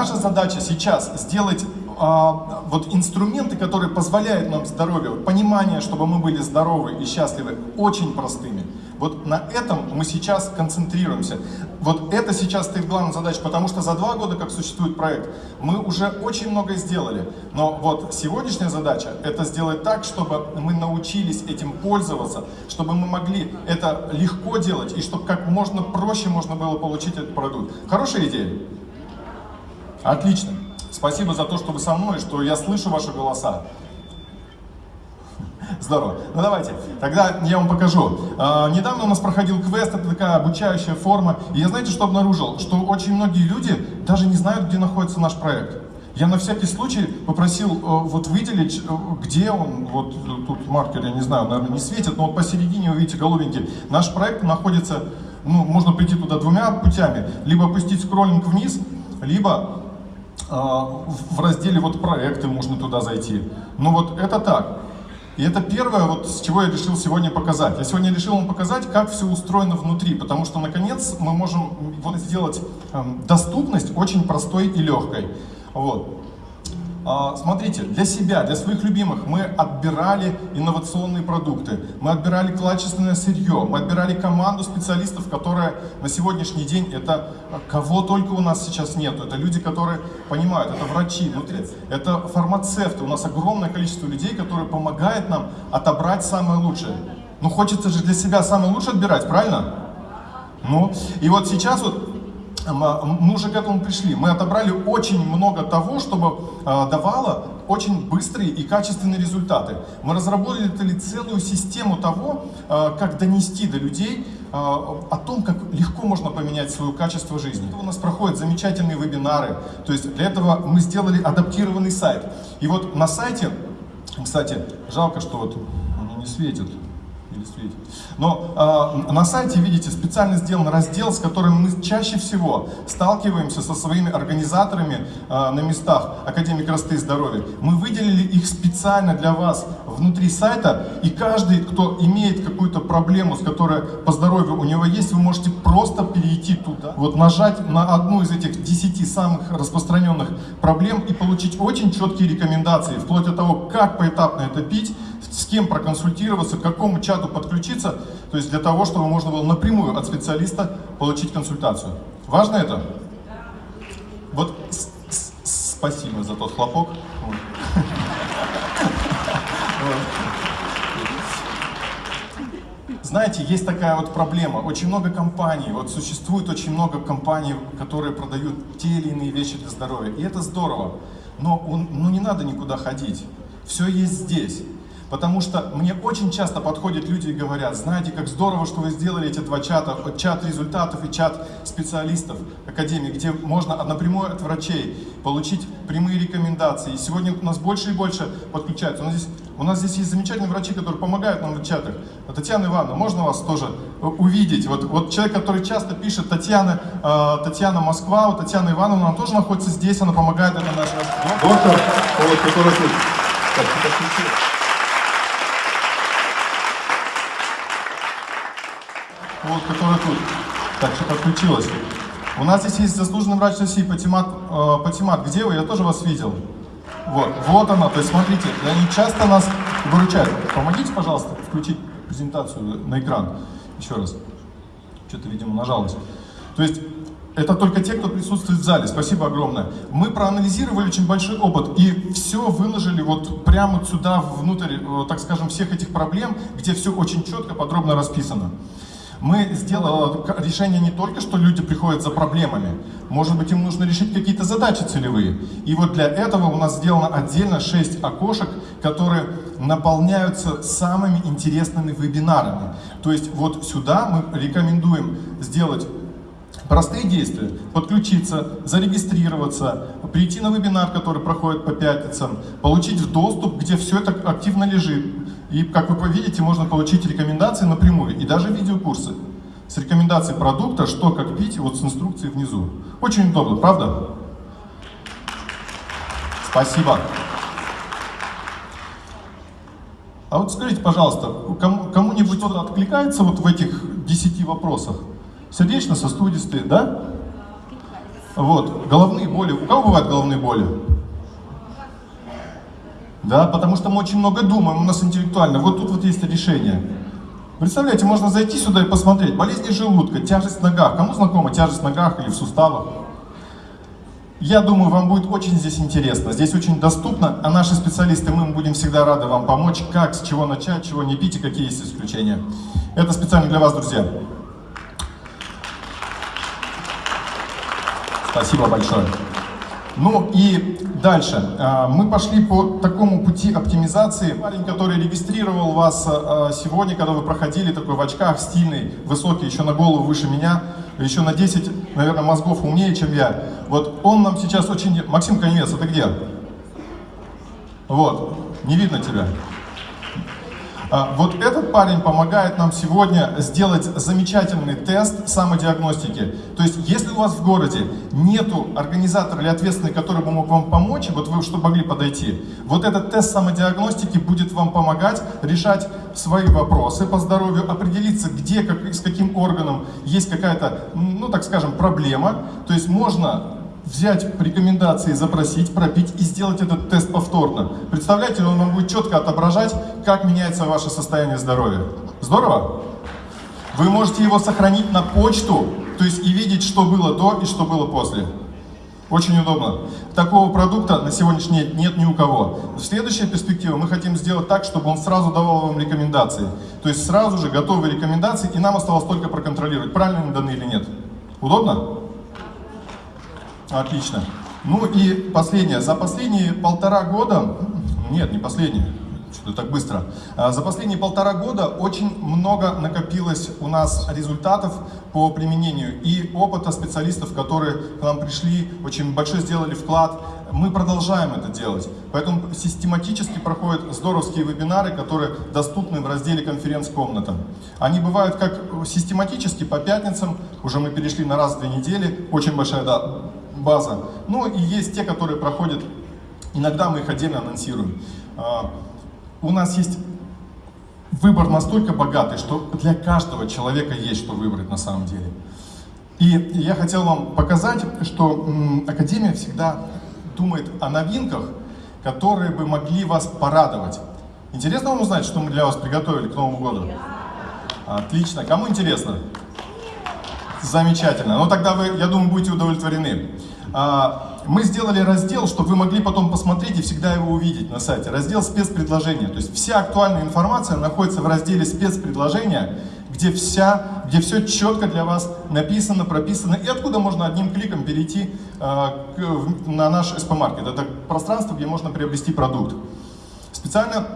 Наша задача сейчас сделать а, вот инструменты, которые позволяют нам здоровье, понимание, чтобы мы были здоровы и счастливы, очень простыми. Вот на этом мы сейчас концентрируемся. Вот это сейчас стоит главная задача, потому что за два года, как существует проект, мы уже очень многое сделали. Но вот сегодняшняя задача – это сделать так, чтобы мы научились этим пользоваться, чтобы мы могли это легко делать, и чтобы как можно проще можно было получить этот продукт. Хорошая идея? Отлично. Спасибо за то, что вы со мной, что я слышу ваши голоса. Здорово. Ну давайте, тогда я вам покажу. А, недавно у нас проходил квест, это такая обучающая форма. И я знаете, что обнаружил? Что очень многие люди даже не знают, где находится наш проект. Я на всякий случай попросил э, вот выделить, э, где он, вот тут маркер, я не знаю, наверное, не светит, но вот посередине вы видите голубенький. Наш проект находится, ну, можно прийти туда двумя путями. Либо опустить скроллинг вниз, либо э, в разделе вот проекты можно туда зайти. Ну вот это так. И это первое, вот с чего я решил сегодня показать. Я сегодня решил вам показать, как все устроено внутри, потому что, наконец, мы можем вот сделать эм, доступность очень простой и легкой. Вот. А, смотрите, для себя, для своих любимых мы отбирали инновационные продукты, мы отбирали качественное сырье, мы отбирали команду специалистов, которая на сегодняшний день, это кого только у нас сейчас нету, это люди, которые понимают, это врачи, это фармацевты, у нас огромное количество людей, которые помогают нам отобрать самое лучшее. Ну хочется же для себя самое лучшее отбирать, правильно? Ну, и вот сейчас вот мы уже к этому пришли. Мы отобрали очень много того, чтобы а, давало очень быстрые и качественные результаты. Мы разработали целую систему того, а, как донести до людей а, о том, как легко можно поменять свое качество жизни. У нас проходят замечательные вебинары, то есть для этого мы сделали адаптированный сайт. И вот на сайте, кстати, жалко, что вот не светит, светит. Но э, на сайте, видите, специально сделан раздел, с которым мы чаще всего сталкиваемся со своими организаторами э, на местах Академии красоты и здоровья. Мы выделили их специально для вас внутри сайта, и каждый, кто имеет какую-то проблему, с которой по здоровью у него есть, вы можете просто перейти туда, вот нажать на одну из этих 10 самых распространенных проблем и получить очень четкие рекомендации, вплоть до того, как поэтапно это пить, с кем проконсультироваться, к какому чату подключиться, то есть для того, чтобы можно было напрямую от специалиста получить консультацию. Важно это? Вот спасибо за тот хлопок. Знаете, есть такая вот проблема. Очень много компаний, вот существует очень много компаний, которые продают те или иные вещи для здоровья. И это здорово. Но он, ну не надо никуда ходить. Все есть здесь. Потому что мне очень часто подходят люди и говорят, знаете, как здорово, что вы сделали эти два чата, чат результатов и чат специалистов Академии, где можно напрямую от врачей получить прямые рекомендации. И сегодня у нас больше и больше подключаются. У нас здесь, у нас здесь есть замечательные врачи, которые помогают нам в чатах. Татьяна Ивановна, можно вас тоже увидеть? Вот, вот человек, который часто пишет, Татьяна, э, Татьяна Москва, вот Татьяна Ивановна, она тоже находится здесь, она помогает, это наш доктор, вот, который. Так, вот, который тут. Так, что подключилась. У нас здесь есть заслуженный врач России Патимат. Э, Патимат, где вы? Я тоже вас видел. Вот, вот она. То есть, смотрите, они часто нас выручают. Помогите, пожалуйста, включить презентацию на экран. Еще раз. Что-то, видимо, нажалось. То есть, это только те, кто присутствует в зале. Спасибо огромное. Мы проанализировали очень большой опыт и все выложили вот прямо сюда, внутрь, э, так скажем, всех этих проблем, где все очень четко, подробно расписано. Мы сделали решение не только, что люди приходят за проблемами, может быть, им нужно решить какие-то задачи целевые. И вот для этого у нас сделано отдельно 6 окошек, которые наполняются самыми интересными вебинарами. То есть вот сюда мы рекомендуем сделать Простые действия. Подключиться, зарегистрироваться, прийти на вебинар, который проходит по пятницам, получить доступ, где все это активно лежит. И, как вы видите, можно получить рекомендации напрямую и даже видеокурсы с рекомендацией продукта, что, как пить, вот с инструкцией внизу. Очень удобно, правда? Спасибо. А вот скажите, пожалуйста, кому-нибудь кто-то откликается вот в этих 10 вопросах? Сердечно-сосудистые, да? Вот, головные боли. У кого бывают головные боли? Да, потому что мы очень много думаем, у нас интеллектуально. Вот тут вот есть решение. Представляете, можно зайти сюда и посмотреть. Болезни желудка, тяжесть в ногах. Кому знакома тяжесть в ногах или в суставах? Я думаю, вам будет очень здесь интересно. Здесь очень доступно, а наши специалисты, мы будем всегда рады вам помочь, как, с чего начать, чего не пить и какие есть исключения. Это специально для вас, друзья. Спасибо большое. Ну и дальше. А, мы пошли по такому пути оптимизации. Парень, который регистрировал вас а, сегодня, когда вы проходили, такой в очках, стильный, высокий, еще на голову выше меня, еще на 10, наверное, мозгов умнее, чем я. Вот он нам сейчас очень... Максим Коневец, это где? Вот, не видно тебя. А, вот этот парень помогает нам сегодня сделать замечательный тест самодиагностики. То есть, если у вас в городе нету организатора или ответственного, который бы мог вам помочь, вот вы что могли подойти, вот этот тест самодиагностики будет вам помогать решать свои вопросы по здоровью, определиться, где, как, с каким органом есть какая-то, ну так скажем, проблема. То есть можно взять рекомендации, запросить, пропить и сделать этот тест повторно. Представляете, он вам будет четко отображать, как меняется ваше состояние здоровья. Здорово? Вы можете его сохранить на почту, то есть и видеть, что было до и что было после. Очень удобно. Такого продукта на сегодняшний день нет ни у кого. В следующей перспективе мы хотим сделать так, чтобы он сразу давал вам рекомендации. То есть сразу же готовые рекомендации, и нам осталось только проконтролировать, правильно они даны или нет. Удобно? Отлично. Ну и последнее. За последние полтора года, нет, не последнее, что-то так быстро. А, за последние полтора года очень много накопилось у нас результатов по применению и опыта специалистов, которые к нам пришли, очень большой сделали вклад. Мы продолжаем это делать. Поэтому систематически проходят здоровские вебинары, которые доступны в разделе конференц-комната. Они бывают как систематически по пятницам, уже мы перешли на раз в две недели, очень большая да, база. Ну и есть те, которые проходят, иногда мы их отдельно анонсируем. А, у нас есть выбор настолько богатый, что для каждого человека есть что выбрать на самом деле. И я хотел вам показать, что Академия всегда думает о новинках, которые бы могли вас порадовать. Интересно вам узнать, что мы для вас приготовили к Новому году? Отлично. Кому интересно? Замечательно. Ну тогда вы, я думаю, будете удовлетворены. А, мы сделали раздел, чтобы вы могли потом посмотреть и всегда его увидеть на сайте. Раздел спецпредложения. То есть вся актуальная информация находится в разделе спецпредложения, где, вся, где все четко для вас написано, прописано, и откуда можно одним кликом перейти к, на наш SP-маркет. Это пространство, где можно приобрести продукт. Специально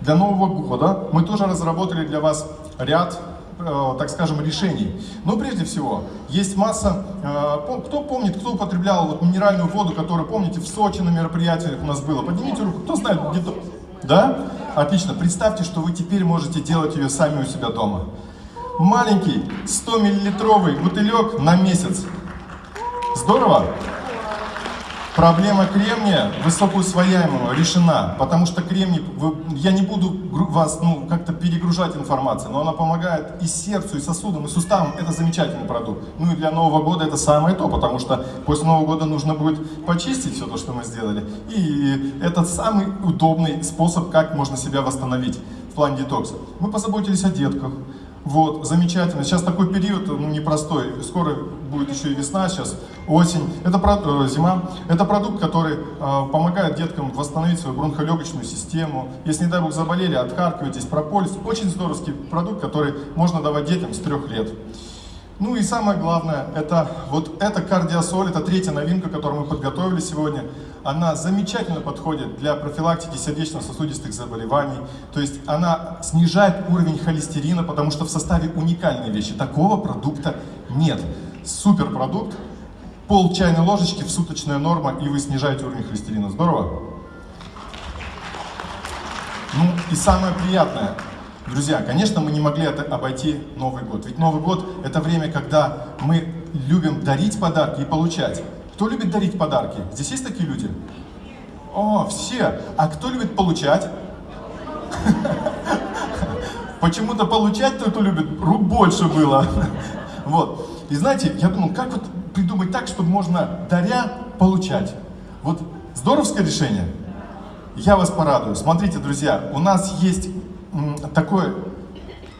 для Нового года мы тоже разработали для вас ряд так скажем, решений. Но прежде всего, есть масса, э, кто помнит, кто употреблял вот минеральную воду, которую, помните, в Сочи на мероприятиях у нас было? Поднимите руку, кто знает, где-то... Да? Отлично. Представьте, что вы теперь можете делать ее сами у себя дома. Маленький 100-миллилитровый бутылек на месяц. Здорово? Проблема кремния высокоусвояемого решена, потому что кремний, я не буду вас ну, как-то перегружать информацией, но она помогает и сердцу, и сосудам, и суставам. Это замечательный продукт. Ну и для Нового года это самое то, потому что после Нового года нужно будет почистить все то, что мы сделали. И это самый удобный способ, как можно себя восстановить в плане детокса. Мы позаботились о детках, вот, замечательно. Сейчас такой период ну, непростой. Скоро будет еще и весна, сейчас осень. Это э, зима. Это продукт, который э, помогает деткам восстановить свою бронхолегочную систему. Если, не дай бог, заболели, отхаркивайтесь, прополис. Очень здоровский продукт, который можно давать детям с трех лет. Ну и самое главное, это вот эта кардиосоль, это третья новинка, которую мы подготовили сегодня. Она замечательно подходит для профилактики сердечно-сосудистых заболеваний. То есть она снижает уровень холестерина, потому что в составе уникальной вещи. Такого продукта нет. Супер продукт. Пол чайной ложечки в суточная норма, и вы снижаете уровень холестерина. Здорово? Ну и самое приятное, Друзья, конечно, мы не могли обойти Новый год. Ведь Новый год – это время, когда мы любим дарить подарки и получать. Кто любит дарить подарки? Здесь есть такие люди? О, все. А кто любит получать? Почему-то получать кто-то любит, рук больше было. Вот. И знаете, я думал, как вот придумать так, чтобы можно, даря, получать. Вот здоровское решение? Я вас порадую. Смотрите, друзья, у нас есть такое,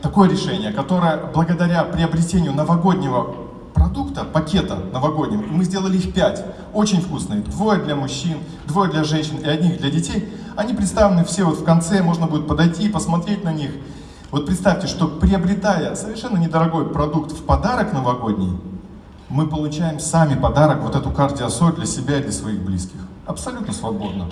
такое решение, которое благодаря приобретению новогоднего продукта, пакета новогоднего, мы сделали их пять, очень вкусные, двое для мужчин, двое для женщин и одних для детей, они представлены все вот в конце, можно будет подойти и посмотреть на них. Вот представьте, что приобретая совершенно недорогой продукт в подарок новогодний, мы получаем сами подарок, вот эту кардиосоль для себя и для своих близких. Абсолютно свободно.